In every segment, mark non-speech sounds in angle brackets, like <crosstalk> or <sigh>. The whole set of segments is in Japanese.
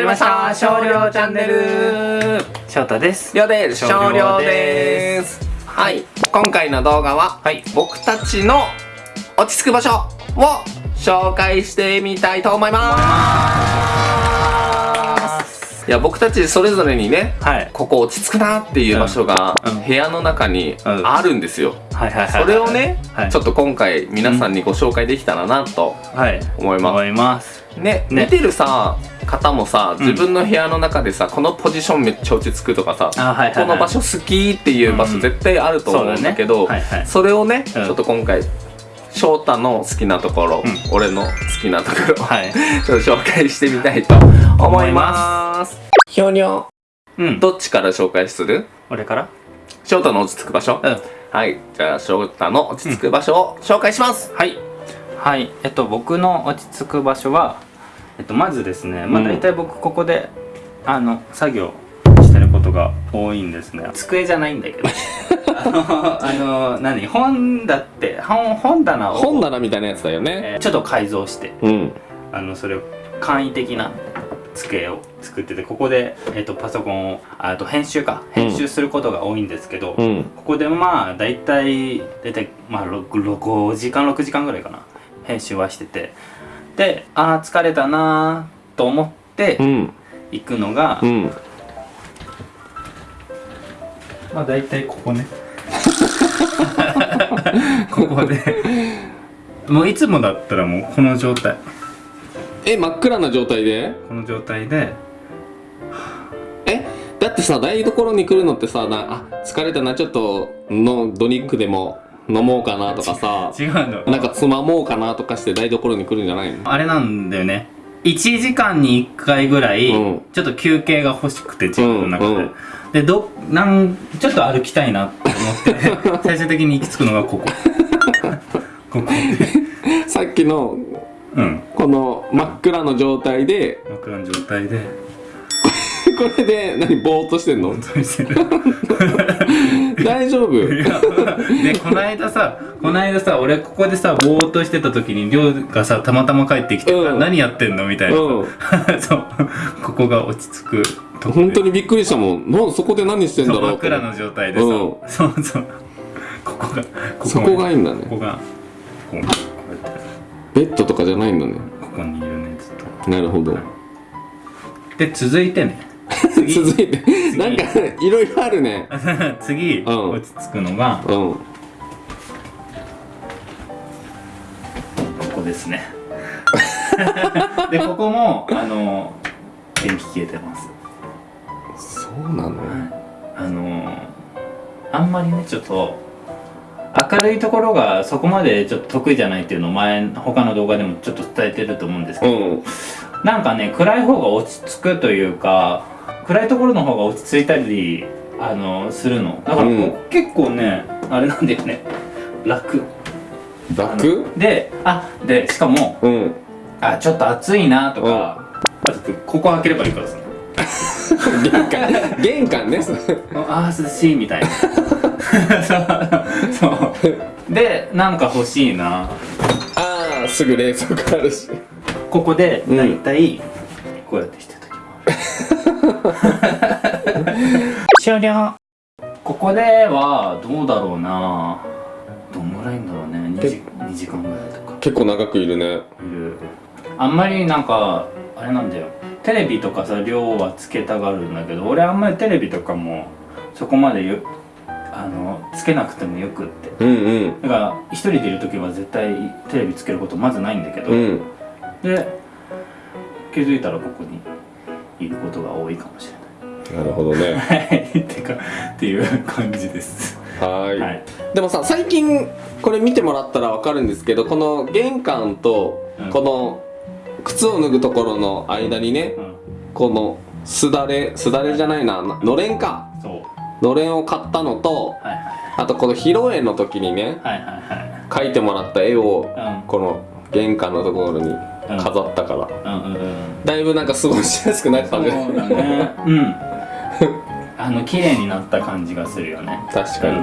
りました。少量チャンネル。翔太です。りょうです。少量です。はい。今回の動画は、はい。僕たちの落ち着く場所を紹介してみたいと思います。いや僕たちそれぞれにねはい。ここ落ち着くなっていう場所が部屋の中にうん。あるんですよ、はいはいはいそれをね、はい。ちょっと今回皆さんにご紹介できたらなとはい。思います、思います。ねね。見てるさ方もさうん。自分の部屋の中でさ、このポジションめっちゃ落ち着くとかさ、あはいはい、はい、この場所好きっていう場所うん。絶対あると思うんだけど、ね。はいはい。それをね、うん。ちょっと今回翔太の好きなところ、うん。俺の好きなところを、はい。<laughs> ちょっと紹介してみたいと思います。ひょにょうん。どっちから紹介する？俺から？翔太の落ち着く場所、うん。はい。じゃあ翔太の落ち着く場所を紹介します、はい。はい。えっと僕の落ち着く場所はえっとまずですねまあうん。大体僕ここで、あの作業してることが多いんですね。机じゃないんだけど。<laughs> あのあの何？本だって本本棚を本棚みたいなやつだよね、えーちょっと改造してうん。あのそれを簡易的な机を作っててここで、えっとパソコンをあと編集か。編集することが多いんですけど、うん。ここでまあ大体大体まあ 6, 5時間6時間ぐらいかな。編集はしててでああ疲れたなーと思ってうん。行くのが、うん。まあ大体ここね。<laughs> ここで。もういつもだったらもうこの状態。え真っ暗な状態で？この状態で。え？だってさ台所に来るのってさなあ疲れたなちょっとのドリンクでも飲もうかなとかさ。違うの。なんかつまもうかなとかして台所に来るんじゃないの？あれなんだよね。1時間に1回ぐらい、うん。ちょっっと休憩が欲しくて自分の中で、うんうん。でどなんちょっと歩きたいなって思って。<laughs> 最終的に行き着くのがここ。<laughs> ここ。さっきのうん。この真っ暗の状態で真っ暗な状態でこれで何ぼーっとしてんの？<laughs> 大丈夫？でこの間さこの間さ俺ここでさぼーっとしてた時に亮がさたまたま帰ってきてさ、うん。何やってんの？みたいなさ、うん。<laughs> そう。ここが落ち着く本当にびっくりしたもん。なそこで何してんだろうと。真っ暗の状態でさ、うん。そうそう。ここがこそこがいいんだね。ここがこうこベッドとかじゃないんだね。ここにいるねずっと。なるほど。で続いてね。次続いて。なんかいろいろあるね。<laughs> 次、うん。落ち着くのがうん。ここですね。<laughs> でここもあの電気消えてます。そうなの？あのあんまりねちょっと明るいところがそこまでちょっと得意じゃないっていうのを前他の動画でもちょっと伝えてると思うんですけど、うん。なんかね暗い方が落ち着くというか暗いところの方が落ち着いたりあのするの。だから、うん。結構ねあれなんだよね。楽。楽？であでしかもうん。あちょっと暑いなとか、ここ開ければいいからさ。玄関。玄関ね。あー涼しいみたいな。<laughs> そう。そう。でなんか欲しいな。ああすぐ冷蔵庫あるし。ここでうん。だいたいこうやってしてる時もある終了。ここではどうだろうな。どんぐらいんだろうね。2時 ,2 時間ぐらいとか。結構長くいるね。いる。あんまりなんかあれなんだよ。テレビとかさ量はつけたがるんだけど俺あんまりテレビとかもそこまでよあのつけなくてもよくって。うんうん。だから一人でいる時は絶対テレビつけることまずないんだけど、うん。で気づいたらここにいることが多いかもしれなるほどね。ないはい。ってかっていう感じです。はーい。はい。でもさ最近これ見てもらったらわかるんですけどこの玄関とうん。この靴を脱ぐところの間にねうん。このすだれすだれじゃないななのれんか。そう。のれんを買ったのとはいあとこの披露宴の時にねはいはいはい。はい描いてもらった絵をうん。この玄関のところに飾ったから。うんうんうん。だいぶなんか過ごしやすくなったそうねだね。うん。<laughs> あの綺麗になった感じがするよね。確かに。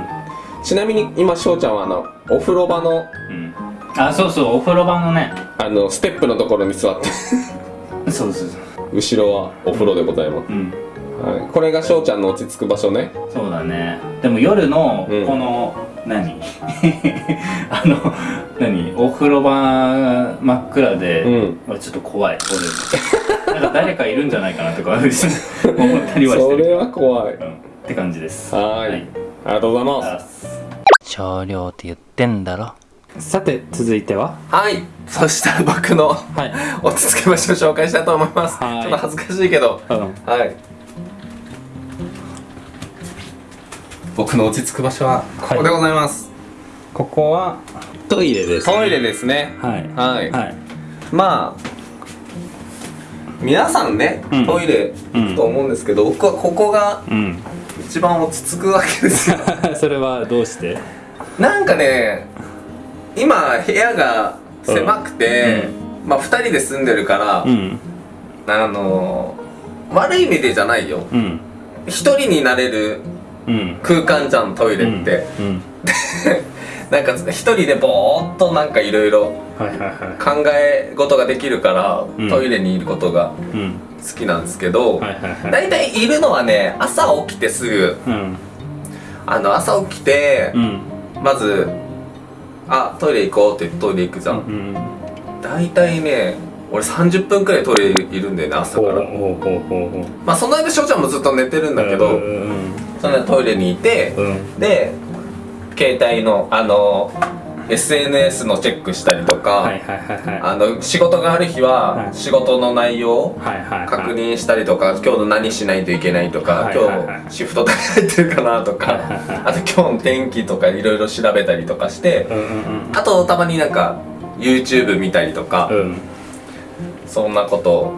ちなみに今翔ちゃんはあのお風呂場のうん。あそうそうお風呂場のね。あのステップのところに座って。<laughs> そうそうそう。後ろはお風呂でございます、うん。はい、これが翔ちゃんの落ち着く場所ね。そうだね。でも夜のうん。この、何？<laughs> あの何？お風呂場真っ暗で、うん。俺ちょっと怖い俺。なんか誰かいるんじゃないかなとか <laughs> 思ったりはしてる。それは怖い。うん、って感じです。はーい。はい。ありがとうございます。少量って言ってんだろ。さて続いては？はい。そしたら僕のはい。<laughs> 落ち着く場所を紹介したいと思います。はい。ちょっと恥ずかしいけど。うん。はい僕の落ち着く場所はここでございます、ここはトイレです、トイレですね。はい。はい、はい。まあ皆さんね、うん。トイレ行くと思うんですけど、僕はここがうん一番落ち着くわけですよ。<laughs> それはどうして？なんかね今部屋が狭くて、まあ2人で住んでるから、うん。あの悪い意味でじゃないよ。うん。一人になれるうん空間じゃんトイレって、うん <laughs> なんか一人でぼーっとなんかいろいろ考え事ができるから、うん。トイレにいることがいうん。好きなんですけど、はいはいはい。大体いるのはね朝起きてすぐ。うん。あの朝起きてう、ん。まず「あトイレ行こう」って言ってトイレ行くじゃん、うん。大体ね俺30分くらいトイレいるんだよね朝から。まあその間翔ちゃんもずっと寝てるんだけど、うんその間トイレにいて、うん。で携帯のあの SNS のチェックしたりとか、仕事がある日ははい。仕事の内容確認したりとか今日の何しないといけないとか、今日シフト誰入ってるかなとか、あと今日の天気とかいろいろ調べたりとかして、あとたまになんか YouTube 見たりとか、そんなことを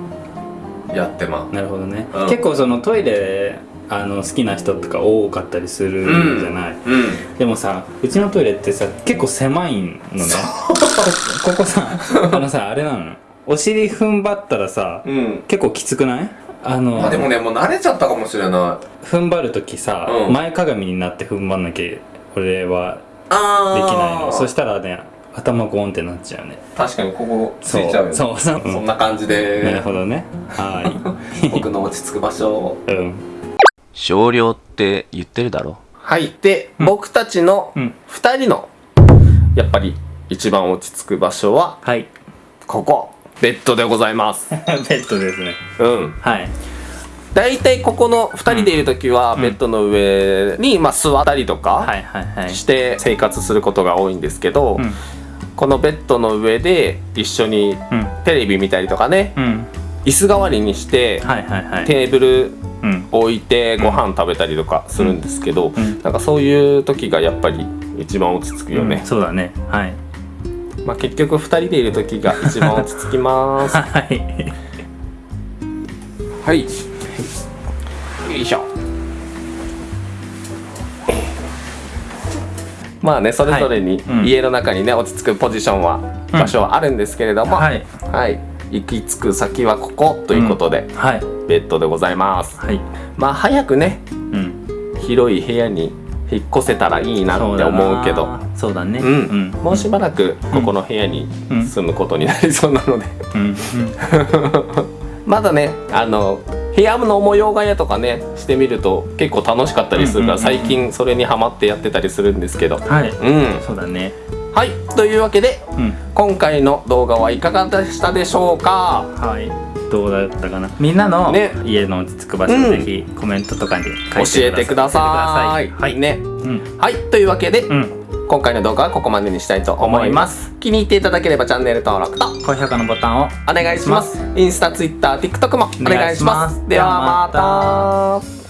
やってまなるほどね、うん。結構そのトイレあの好きな人とか多かったりするうんじゃない、うん。でもさうちのトイレってさ結構狭いのね。こ <laughs> ここさあのさあれなのお尻踏ん張ったらさうん。結構きつくない？あのまあでもねもう慣れちゃったかもしれない。踏ん張る時さ、うん。前かがみになって踏ん張んなきゃ俺はあできないの。そししたらね頭ゴンってなっちゃうね。確かにここついちゃうよね。そうそうそう、そんな感じで。なるほどね。は <laughs> 僕の落ち着く場所いうん。少量って言ってるだろ。はい。で、僕たちのうん。2人のやっぱり一番落ち着く場所ははい。ここ。ベッドでございます。<laughs> ベッドですね。うん。はい。大体ここの2人でいる時はベッドの上に、まあ、座ったりとかはいはいはい。して生活することが多いんですけど、うんこのベッドの上で一緒にうん。テレビ見たりとかねうん。椅子代わりにしてはいはいはい。テーブルうん。置いてご飯食べたりとかするんですけど、ん。なんかそういう時がやっぱり一番落ち着くよね、そうだね。はい。まあ結局2人でいる時が一番落ち着きます。<laughs> はい。はい。よいしょまあねそれぞれに家の中にね落ち着くポジションは場所はあるんですけれども、はい。はい。行き着く先はここということで、はい。ベッドでございます。はい。まあ早くねうん。広い部屋に引っ越せたらいいなって思うけど。そうだね。うん。もうしばらくここの部屋にうん。住むことになりそうなので、うん。<laughs> まだねあの部屋の模様替えとかねしてみると結構楽しかったりするから、最近それにハマってやってたりするんですけど。はい。うん。そうだね。はい。というわけでうん。今回の動画はいかがでしたでしょうか？はいどうだったかな？みんなのね。家の落ち着く場所うん。ぜひコメントとかに教えてください。はい。ね。うん。はい。というわけで、うん。今回の動画はここまでにしたいと思います。気に入っていただければチャンネル登録と高評価のボタンをお願いします。インスタツイッター TikTok もお願いします。ではまた